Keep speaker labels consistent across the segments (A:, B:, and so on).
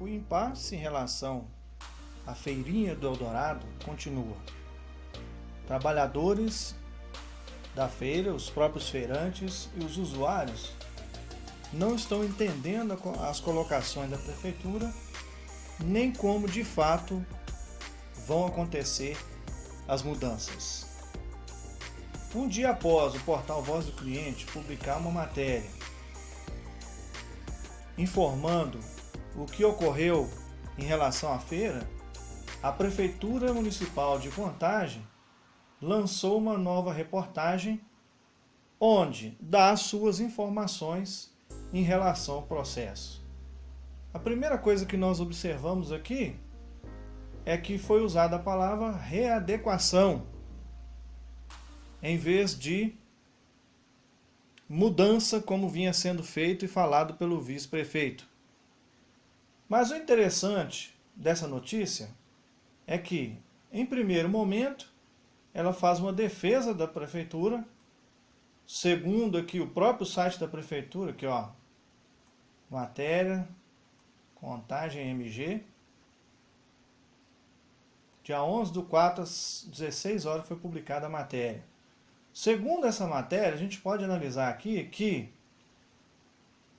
A: O impasse em relação à feirinha do Eldorado continua. Trabalhadores da feira, os próprios feirantes e os usuários não estão entendendo as colocações da prefeitura, nem como de fato vão acontecer as mudanças. Um dia após o portal Voz do Cliente publicar uma matéria informando o que ocorreu em relação à feira, a Prefeitura Municipal de Contagem lançou uma nova reportagem onde dá suas informações em relação ao processo. A primeira coisa que nós observamos aqui é que foi usada a palavra readequação em vez de mudança como vinha sendo feito e falado pelo vice-prefeito. Mas o interessante dessa notícia é que, em primeiro momento, ela faz uma defesa da prefeitura, segundo aqui o próprio site da prefeitura, aqui ó, matéria, contagem MG, dia 11 do 4 às 16 horas foi publicada a matéria. Segundo essa matéria, a gente pode analisar aqui que,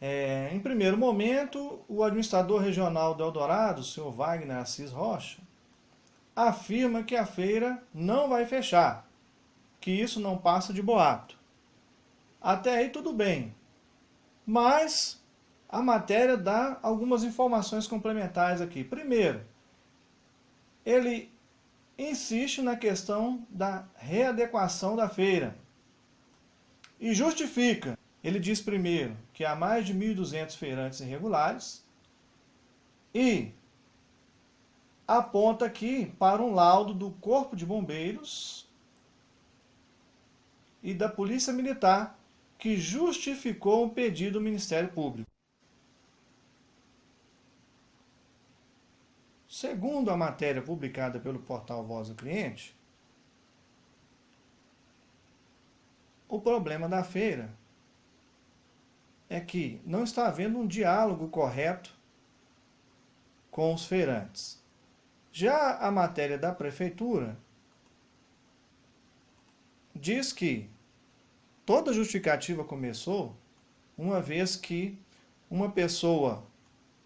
A: é, em primeiro momento, o administrador regional do Eldorado, o senhor Wagner Assis Rocha, afirma que a feira não vai fechar, que isso não passa de boato. Até aí tudo bem, mas a matéria dá algumas informações complementares aqui. Primeiro, ele insiste na questão da readequação da feira. E justifica. Ele diz primeiro que há mais de 1.200 feirantes irregulares e aponta aqui para um laudo do Corpo de Bombeiros e da Polícia Militar que justificou um pedido do Ministério Público. Segundo a matéria publicada pelo portal Voz do Cliente, o problema da feira é que não está havendo um diálogo correto com os feirantes. Já a matéria da prefeitura diz que toda justificativa começou uma vez que uma pessoa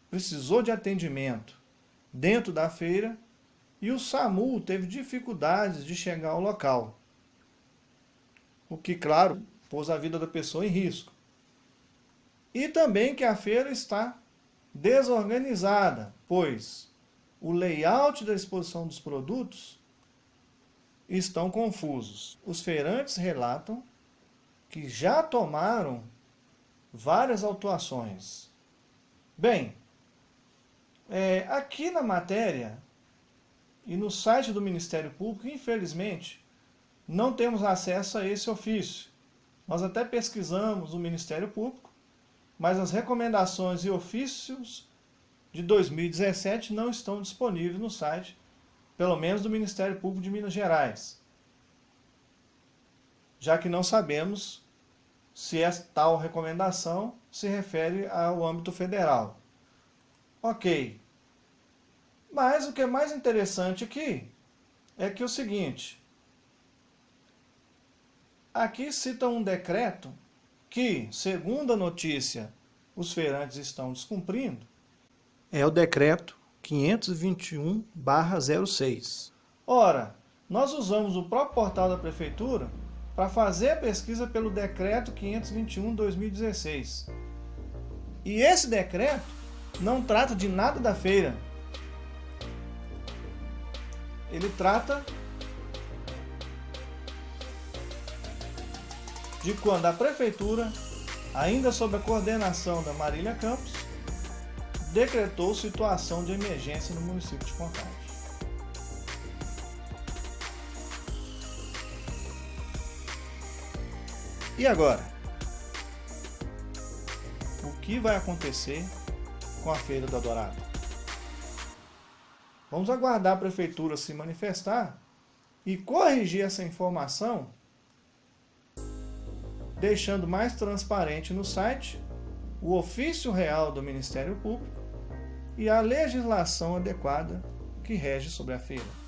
A: precisou de atendimento dentro da feira e o SAMU teve dificuldades de chegar ao local. O que, claro, pôs a vida da pessoa em risco. E também que a feira está desorganizada, pois o layout da exposição dos produtos estão confusos. Os feirantes relatam que já tomaram várias autuações. Bem, é, aqui na matéria e no site do Ministério Público, infelizmente, não temos acesso a esse ofício. Nós até pesquisamos o Ministério Público, mas as recomendações e ofícios de 2017 não estão disponíveis no site, pelo menos do Ministério Público de Minas Gerais, já que não sabemos se essa tal recomendação se refere ao âmbito federal. Ok. Mas o que é mais interessante aqui é que o seguinte. Aqui cita um decreto que, segundo a notícia, os feirantes estão descumprindo. É o decreto 521-06. Ora, nós usamos o próprio portal da prefeitura para fazer a pesquisa pelo decreto 521-2016. E esse decreto não trata de nada da feira. Ele trata de quando a prefeitura, ainda sob a coordenação da Marília Campos, decretou situação de emergência no município de Contagem. E agora? O que vai acontecer com a Feira do Dourado. Vamos aguardar a Prefeitura se manifestar e corrigir essa informação, deixando mais transparente no site o ofício real do Ministério Público e a legislação adequada que rege sobre a feira.